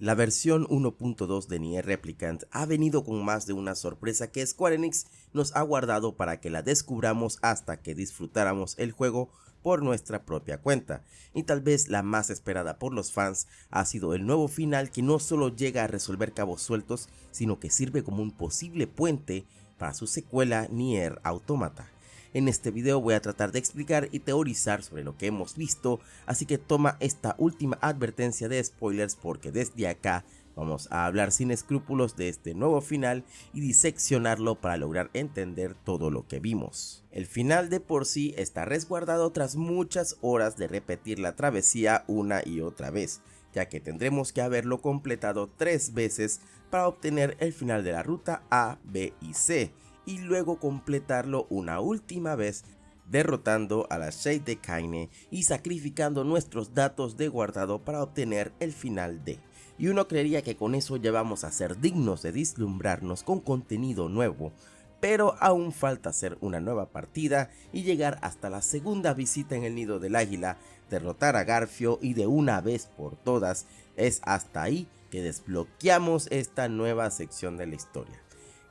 La versión 1.2 de Nier Replicant ha venido con más de una sorpresa que Square Enix nos ha guardado para que la descubramos hasta que disfrutáramos el juego por nuestra propia cuenta, y tal vez la más esperada por los fans ha sido el nuevo final que no solo llega a resolver cabos sueltos, sino que sirve como un posible puente para su secuela Nier Automata. En este video voy a tratar de explicar y teorizar sobre lo que hemos visto, así que toma esta última advertencia de spoilers porque desde acá vamos a hablar sin escrúpulos de este nuevo final y diseccionarlo para lograr entender todo lo que vimos. El final de por sí está resguardado tras muchas horas de repetir la travesía una y otra vez, ya que tendremos que haberlo completado tres veces para obtener el final de la ruta A, B y C, y luego completarlo una última vez derrotando a la Shade de Kaine y sacrificando nuestros datos de guardado para obtener el final D. Y uno creería que con eso ya vamos a ser dignos de dislumbrarnos con contenido nuevo, pero aún falta hacer una nueva partida y llegar hasta la segunda visita en el nido del águila, derrotar a Garfio y de una vez por todas, es hasta ahí que desbloqueamos esta nueva sección de la historia.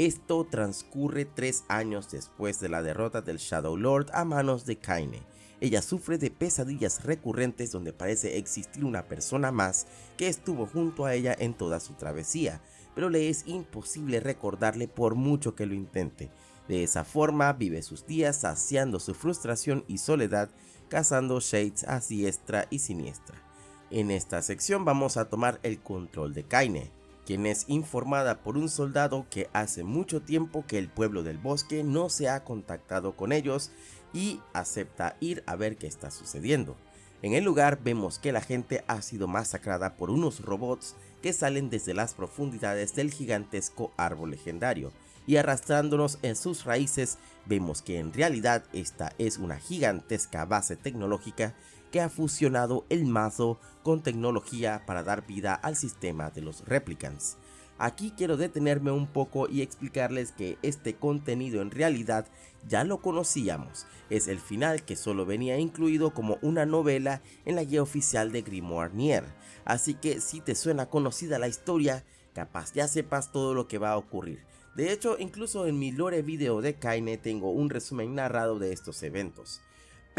Esto transcurre tres años después de la derrota del Shadow Lord a manos de Kaine. Ella sufre de pesadillas recurrentes donde parece existir una persona más que estuvo junto a ella en toda su travesía, pero le es imposible recordarle por mucho que lo intente. De esa forma vive sus días saciando su frustración y soledad, cazando shades a diestra y siniestra. En esta sección vamos a tomar el control de Kaine, quien es informada por un soldado que hace mucho tiempo que el pueblo del bosque no se ha contactado con ellos y acepta ir a ver qué está sucediendo. En el lugar vemos que la gente ha sido masacrada por unos robots que salen desde las profundidades del gigantesco árbol legendario y arrastrándonos en sus raíces vemos que en realidad esta es una gigantesca base tecnológica que ha fusionado el mazo con tecnología para dar vida al sistema de los replicants. Aquí quiero detenerme un poco y explicarles que este contenido en realidad ya lo conocíamos, es el final que solo venía incluido como una novela en la guía oficial de Grimoire Nier, así que si te suena conocida la historia, capaz ya sepas todo lo que va a ocurrir. De hecho, incluso en mi lore video de Kaine tengo un resumen narrado de estos eventos.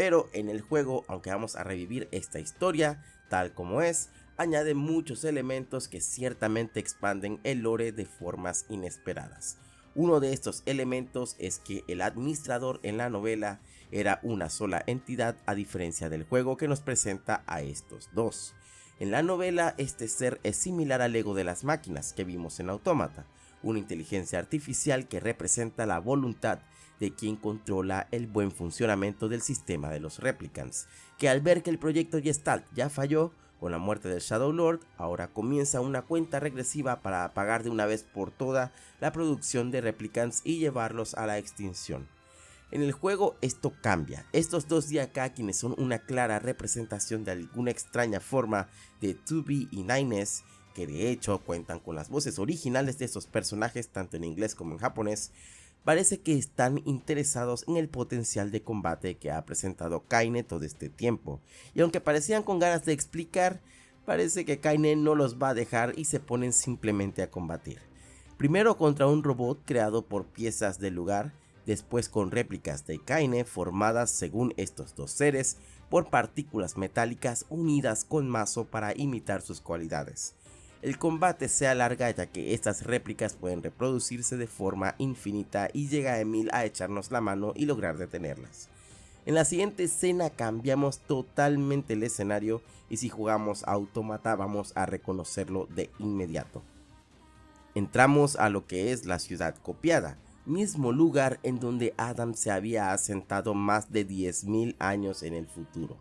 Pero en el juego, aunque vamos a revivir esta historia tal como es, añade muchos elementos que ciertamente expanden el lore de formas inesperadas. Uno de estos elementos es que el administrador en la novela era una sola entidad a diferencia del juego que nos presenta a estos dos. En la novela este ser es similar al ego de las máquinas que vimos en Autómata, una inteligencia artificial que representa la voluntad de quien controla el buen funcionamiento del sistema de los replicants, que al ver que el proyecto Gestalt ya falló, con la muerte del Shadow Lord, ahora comienza una cuenta regresiva para apagar de una vez por toda la producción de replicants y llevarlos a la extinción. En el juego esto cambia, estos dos de acá quienes son una clara representación de alguna extraña forma de 2B y 9S, que de hecho cuentan con las voces originales de estos personajes tanto en inglés como en japonés, parece que están interesados en el potencial de combate que ha presentado Kaine todo este tiempo, y aunque parecían con ganas de explicar, parece que Kaine no los va a dejar y se ponen simplemente a combatir. Primero contra un robot creado por piezas del lugar, después con réplicas de Kaine formadas según estos dos seres por partículas metálicas unidas con mazo para imitar sus cualidades el combate se alarga ya que estas réplicas pueden reproducirse de forma infinita y llega Emil a echarnos la mano y lograr detenerlas. En la siguiente escena cambiamos totalmente el escenario y si jugamos Automata vamos a reconocerlo de inmediato. Entramos a lo que es la ciudad copiada, mismo lugar en donde Adam se había asentado más de 10.000 años en el futuro.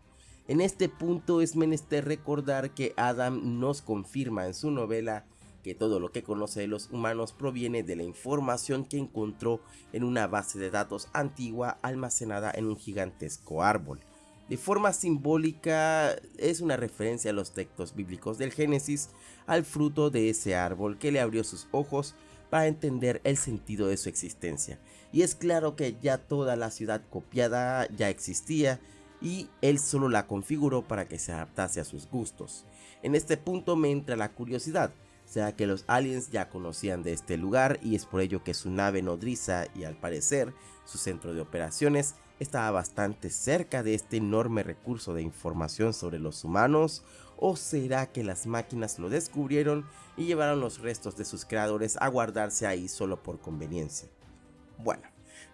En este punto es menester recordar que Adam nos confirma en su novela que todo lo que conoce de los humanos proviene de la información que encontró en una base de datos antigua almacenada en un gigantesco árbol. De forma simbólica es una referencia a los textos bíblicos del Génesis, al fruto de ese árbol que le abrió sus ojos para entender el sentido de su existencia. Y es claro que ya toda la ciudad copiada ya existía, y él solo la configuró para que se adaptase a sus gustos. En este punto me entra la curiosidad, sea que los aliens ya conocían de este lugar y es por ello que su nave nodriza y al parecer su centro de operaciones estaba bastante cerca de este enorme recurso de información sobre los humanos o será que las máquinas lo descubrieron y llevaron los restos de sus creadores a guardarse ahí solo por conveniencia. Bueno,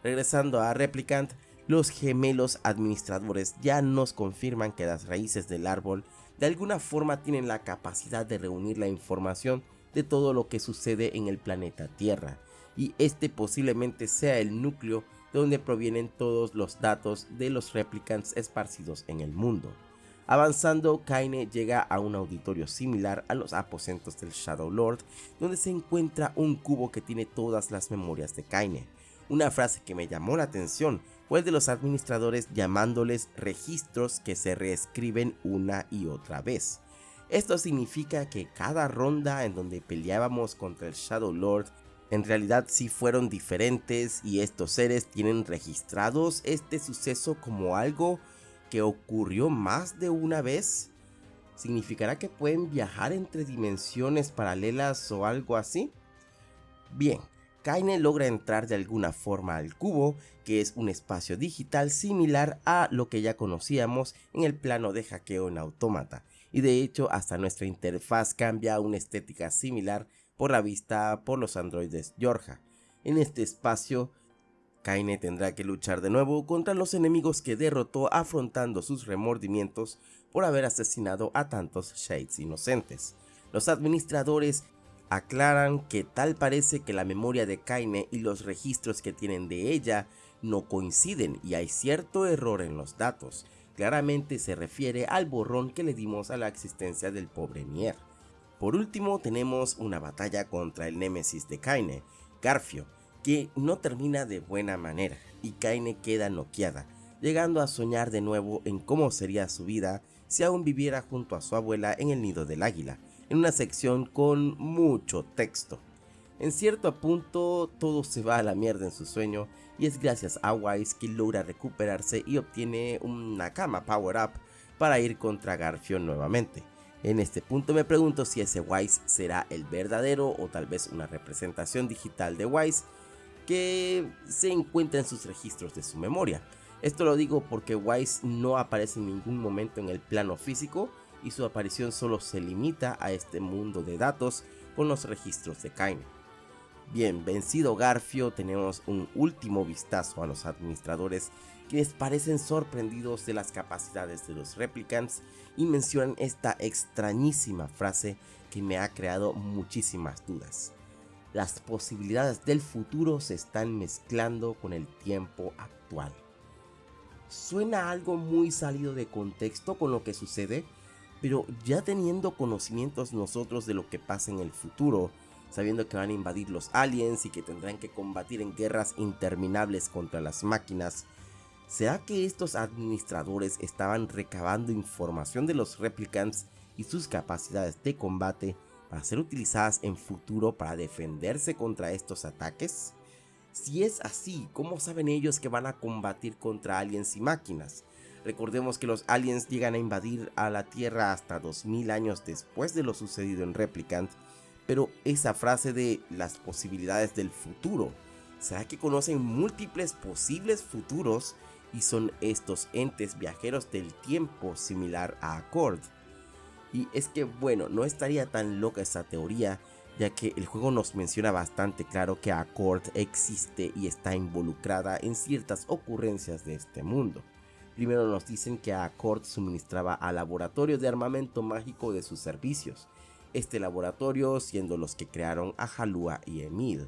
regresando a Replicant, los gemelos administradores ya nos confirman que las raíces del árbol de alguna forma tienen la capacidad de reunir la información de todo lo que sucede en el planeta Tierra, y este posiblemente sea el núcleo de donde provienen todos los datos de los replicants esparcidos en el mundo. Avanzando, Kaine llega a un auditorio similar a los aposentos del Shadow Lord, donde se encuentra un cubo que tiene todas las memorias de Kaine. Una frase que me llamó la atención fue el de los administradores llamándoles registros que se reescriben una y otra vez. Esto significa que cada ronda en donde peleábamos contra el Shadow Lord en realidad sí fueron diferentes y estos seres tienen registrados este suceso como algo que ocurrió más de una vez. ¿Significará que pueden viajar entre dimensiones paralelas o algo así? Bien, Kaine logra entrar de alguna forma al cubo, que es un espacio digital similar a lo que ya conocíamos en el plano de hackeo en autómata, y de hecho hasta nuestra interfaz cambia a una estética similar por la vista por los androides Georgia. En este espacio, Kaine tendrá que luchar de nuevo contra los enemigos que derrotó afrontando sus remordimientos por haber asesinado a tantos Shades inocentes. Los administradores aclaran que tal parece que la memoria de Kaine y los registros que tienen de ella no coinciden y hay cierto error en los datos. Claramente se refiere al borrón que le dimos a la existencia del pobre Nier. Por último tenemos una batalla contra el némesis de Kaine, Garfio, que no termina de buena manera y Kaine queda noqueada, llegando a soñar de nuevo en cómo sería su vida si aún viviera junto a su abuela en el nido del águila, en una sección con mucho texto. En cierto punto todo se va a la mierda en su sueño y es gracias a Wise que logra recuperarse y obtiene una cama power up para ir contra Garfio nuevamente. En este punto me pregunto si ese Wise será el verdadero o tal vez una representación digital de Wise que se encuentra en sus registros de su memoria. Esto lo digo porque Wise no aparece en ningún momento en el plano físico y su aparición solo se limita a este mundo de datos con los registros de Kaine. Bien, vencido Garfio, tenemos un último vistazo a los administradores quienes parecen sorprendidos de las capacidades de los replicants y mencionan esta extrañísima frase que me ha creado muchísimas dudas. Las posibilidades del futuro se están mezclando con el tiempo actual. Suena algo muy salido de contexto con lo que sucede, pero ya teniendo conocimientos nosotros de lo que pasa en el futuro, sabiendo que van a invadir los aliens y que tendrán que combatir en guerras interminables contra las máquinas, ¿será que estos administradores estaban recabando información de los replicants y sus capacidades de combate para ser utilizadas en futuro para defenderse contra estos ataques? Si es así, ¿cómo saben ellos que van a combatir contra aliens y máquinas? Recordemos que los aliens llegan a invadir a la Tierra hasta 2000 años después de lo sucedido en Replicant, pero esa frase de las posibilidades del futuro, ¿será que conocen múltiples posibles futuros y son estos entes viajeros del tiempo similar a Accord? Y es que bueno, no estaría tan loca esa teoría, ya que el juego nos menciona bastante claro que Accord existe y está involucrada en ciertas ocurrencias de este mundo. Primero nos dicen que Accord suministraba al laboratorio de armamento mágico de sus servicios, este laboratorio siendo los que crearon a Halua y Emil.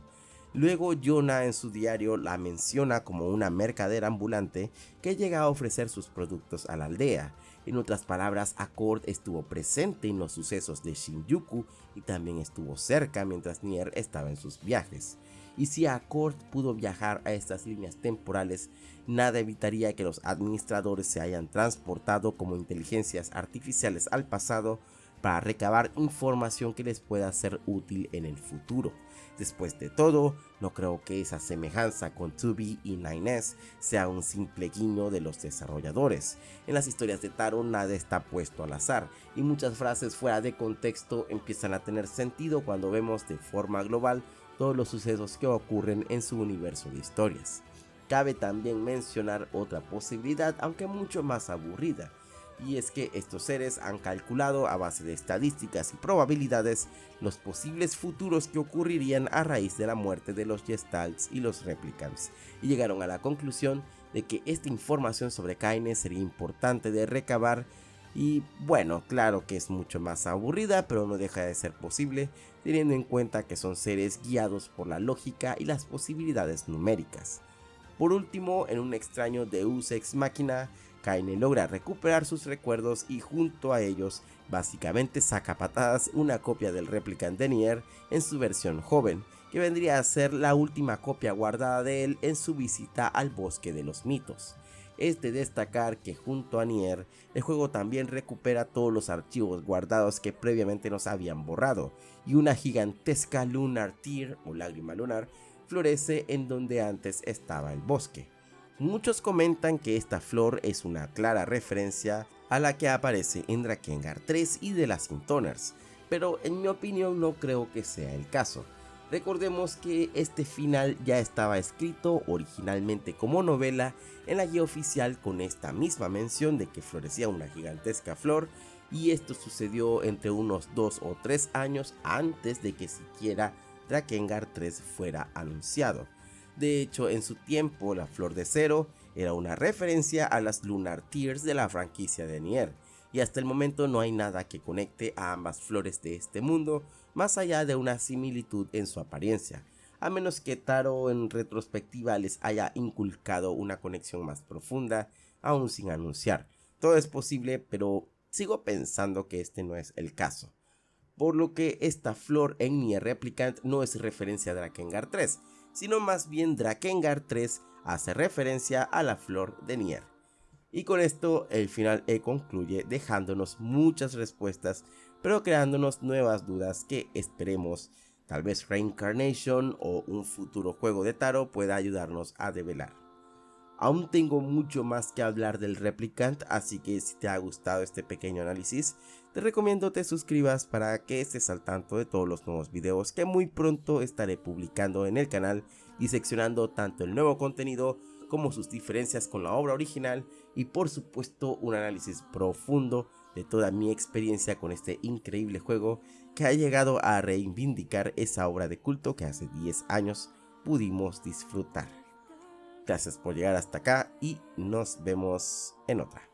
Luego Jonah en su diario la menciona como una mercadera ambulante que llega a ofrecer sus productos a la aldea. En otras palabras, Accord estuvo presente en los sucesos de Shinjuku y también estuvo cerca mientras Nier estaba en sus viajes y si Accord pudo viajar a estas líneas temporales, nada evitaría que los administradores se hayan transportado como inteligencias artificiales al pasado, para recabar información que les pueda ser útil en el futuro. Después de todo, no creo que esa semejanza con 2B y 9S sea un simple guiño de los desarrolladores. En las historias de Taro nada está puesto al azar y muchas frases fuera de contexto empiezan a tener sentido cuando vemos de forma global todos los sucesos que ocurren en su universo de historias. Cabe también mencionar otra posibilidad, aunque mucho más aburrida, y es que estos seres han calculado a base de estadísticas y probabilidades los posibles futuros que ocurrirían a raíz de la muerte de los Gestalts y los Replicants, y llegaron a la conclusión de que esta información sobre Kaine sería importante de recabar y bueno, claro que es mucho más aburrida, pero no deja de ser posible, teniendo en cuenta que son seres guiados por la lógica y las posibilidades numéricas. Por último, en un extraño Deus Ex Machina, Kaine logra recuperar sus recuerdos y junto a ellos básicamente saca patadas una copia del Replicant de Nier en su versión joven, que vendría a ser la última copia guardada de él en su visita al bosque de los mitos. Es de destacar que junto a Nier, el juego también recupera todos los archivos guardados que previamente nos habían borrado, y una gigantesca Lunar Tear o lágrima lunar florece en donde antes estaba el bosque. Muchos comentan que esta flor es una clara referencia a la que aparece en Drakengard 3 y de las Intoners, pero en mi opinión no creo que sea el caso. Recordemos que este final ya estaba escrito originalmente como novela en la guía oficial con esta misma mención de que florecía una gigantesca flor y esto sucedió entre unos 2 o 3 años antes de que siquiera Drakengard 3 fuera anunciado. De hecho, en su tiempo, la Flor de Cero era una referencia a las Lunar Tears de la franquicia de Nier, y hasta el momento no hay nada que conecte a ambas flores de este mundo, más allá de una similitud en su apariencia, a menos que Taro en retrospectiva les haya inculcado una conexión más profunda, aún sin anunciar. Todo es posible, pero sigo pensando que este no es el caso. Por lo que esta flor en Nier Replicant no es referencia a Drakengard 3, sino más bien Drakengard 3 hace referencia a la flor de Nier. Y con esto el final E concluye dejándonos muchas respuestas, pero creándonos nuevas dudas que esperemos tal vez Reincarnation o un futuro juego de Taro pueda ayudarnos a develar. Aún tengo mucho más que hablar del Replicant, así que si te ha gustado este pequeño análisis, te recomiendo te suscribas para que estés al tanto de todos los nuevos videos que muy pronto estaré publicando en el canal y seccionando tanto el nuevo contenido como sus diferencias con la obra original y por supuesto un análisis profundo de toda mi experiencia con este increíble juego que ha llegado a reivindicar esa obra de culto que hace 10 años pudimos disfrutar. Gracias por llegar hasta acá y nos vemos en otra.